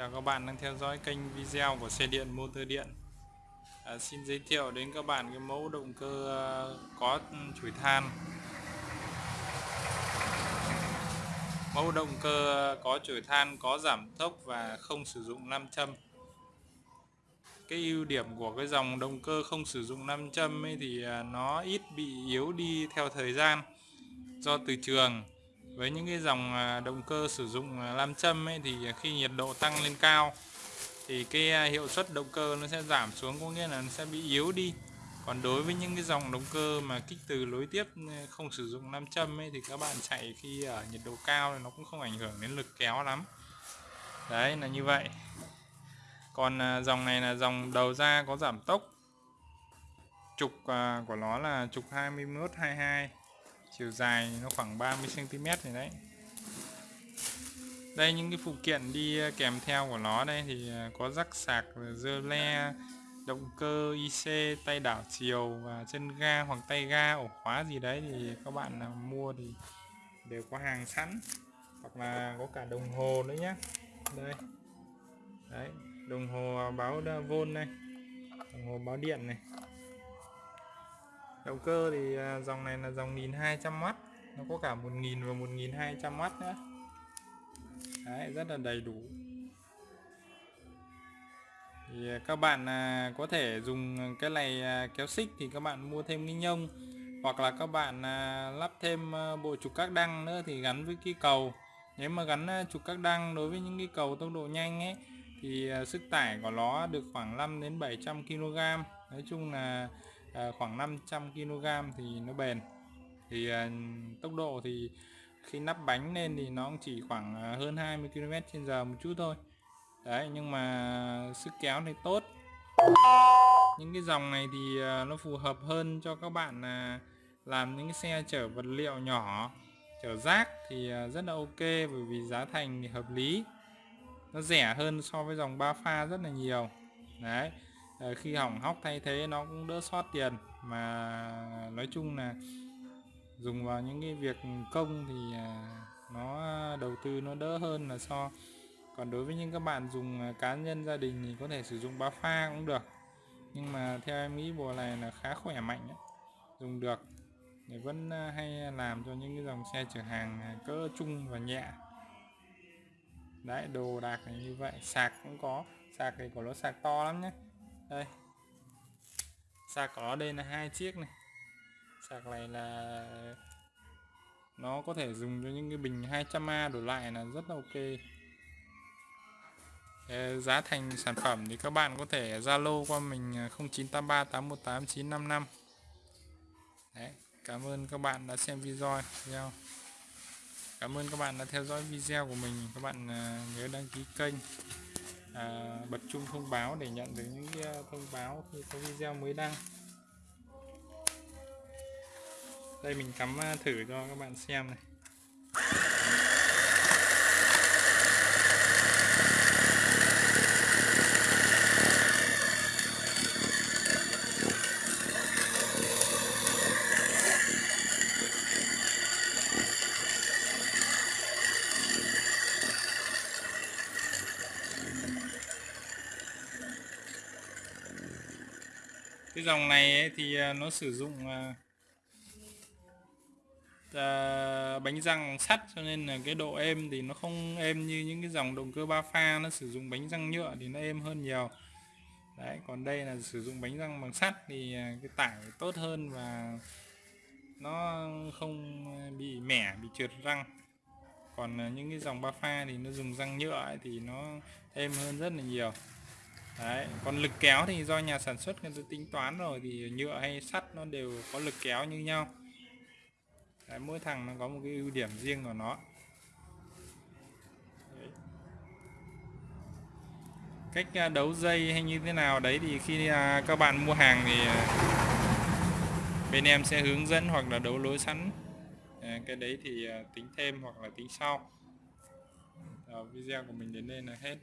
Chào các bạn đang theo dõi kênh video của xe điện motor điện. À, Xin giới thiệu đến các bạn cái mẫu động cơ à, có chủi than. Mẫu động cơ à, có chổi than có giảm tốc và không sử dụng nam châm. Cái ưu điểm của cái dòng động cơ không sử dụng nam châm ấy thì à, nó ít bị yếu đi theo thời gian Do từ trường với những cái dòng à, động cơ sử dụng à, lam nam châm ấy thì khi nhiệt độ tăng lên cao thì cái à, hiệu suất động cơ nó sẽ giảm xuống, có nghĩa là nó sẽ bị yếu đi. Còn đối với những cái dòng động cơ mà kích từ lối tiếp không sử dụng nam châm ấy thì các bạn chạy khi ở nhiệt độ cao thì nó cũng không ảnh hưởng đến lực kéo lắm. Đấy, là như vậy. Còn dòng này là dòng đầu ra có giảm tốc. Trục của nó là trục 21 22 chiều dài nó khoảng 30 cm này đấy. Đây, những cái phụ kiện đi ờ, kèm theo của nó đây thì ờ, có rắc sạc ờ, dơ le, động cơ IC tay đảo chiều và chân ga hoặc tay ga ổ khóa gì đấy thì các bạn mua thì đều có hàng sẵn. Hoặc là có cả đồng hồ nữa nhé đây. Đấy, đồng hồ báo vôn này, đồng hồ báo điện này động cơ thì à, dòng này là dòng 1200W nó có cả 1000 và 1200W nữa. Đấy, rất là đầy đủ. Thì à, các bạn à, có thể dùng cái này kéo xích thì các bạn mua thêm cái nhông. Hoặc là các bạn lắp thêm bộ trục các đăng nữa thì gắn với cái cầu. Nếu mà gắn trục các đăng đối với những cái cầu tốc độ nhanh ấy thì sức tải của nó được khoảng 5 đến 700 kg nói chung là à, khoảng 500 kg thì nó bền. Thì à, tốc độ thì khi nắp bánh lên thì nó chỉ khoảng ờ, hơn 20 km trên giờ một chút thôi. Đấy nhưng mà sức kéo thì tốt. Những cái dòng này thì nó phù hợp hơn cho các bạn à, làm những cái xe chở vật liệu nhỏ chở rác thì rất là ok bởi vì giá thành thì hợp lý. Nó rẻ hơn so với dòng ba pha rất là nhiều. Đấy. Ờ, khi hỏng hóc thay thế nó cũng đỡ sót tiền. Mà nói chung là dùng vào những cái việc công thì à, nó đầu tư nó đỡ hơn là so. Còn đối với những các bạn dùng à, cá nhân gia đình thì có thể sử dụng ba pha cũng được. Nhưng mà theo em nghĩ bộ này là khá khỏe mạnh ấy. dùng được. Để vẫn à, hay làm cho những cái dòng xe chở hàng cỡ trung và nhẹ. Đấy đồ đạc như vậy, sạc cũng có. Sạc thì của nó sạc to lắm nhé đây. Sạc ở đây là hai chiếc này. Sạc này là nó có thể dùng cho những cái bình 200A đổ lại là rất là ok. Giá thành sản phẩm thì các bạn có thể Zalo qua mình 0983 818 955 Đấy, cảm ơn các bạn đã xem video cảm ơn các bạn đã theo dõi video của mình. Các bạn à, nhớ đăng ký kênh à, bật chuông thông báo để nhận được những ờ, thông báo khi có video mới đăng. Đây mình cắm ờ, thử cho các bạn xem này. Cái dòng này ấy, thì à, nó sử dụng uh, bánh răng sắt cho nên là cái độ êm thì nó không êm như những cái dòng động cơ ba pha. Nó sử dụng bánh răng nhựa thì nó êm hơn nhiều. Đấy còn đây là sử dụng bánh răng bằng sắt thì cái tải tốt hơn và nó không bị mẻ bị trượt răng. Còn những cái dòng ba pha thì nó dùng răng nhựa ấy, thì nó êm hơn rất là nhiều. Đấy, còn lực kéo thì do nhà sản xuất người ta tính toán rồi thì nhựa hay sắt nó đều có lực kéo như nhau. Đấy, mỗi thằng nó có một cái ưu điểm riêng của nó. Đấy. cách à, đấu dây hay như thế nào đấy thì khi à, các bạn mua hàng thì à, bên em sẽ hướng dẫn hoặc là đấu lối sẵn. Ờ, cái đấy thì tính thêm hoặc là tính sau. Video của mình đến đây là hết.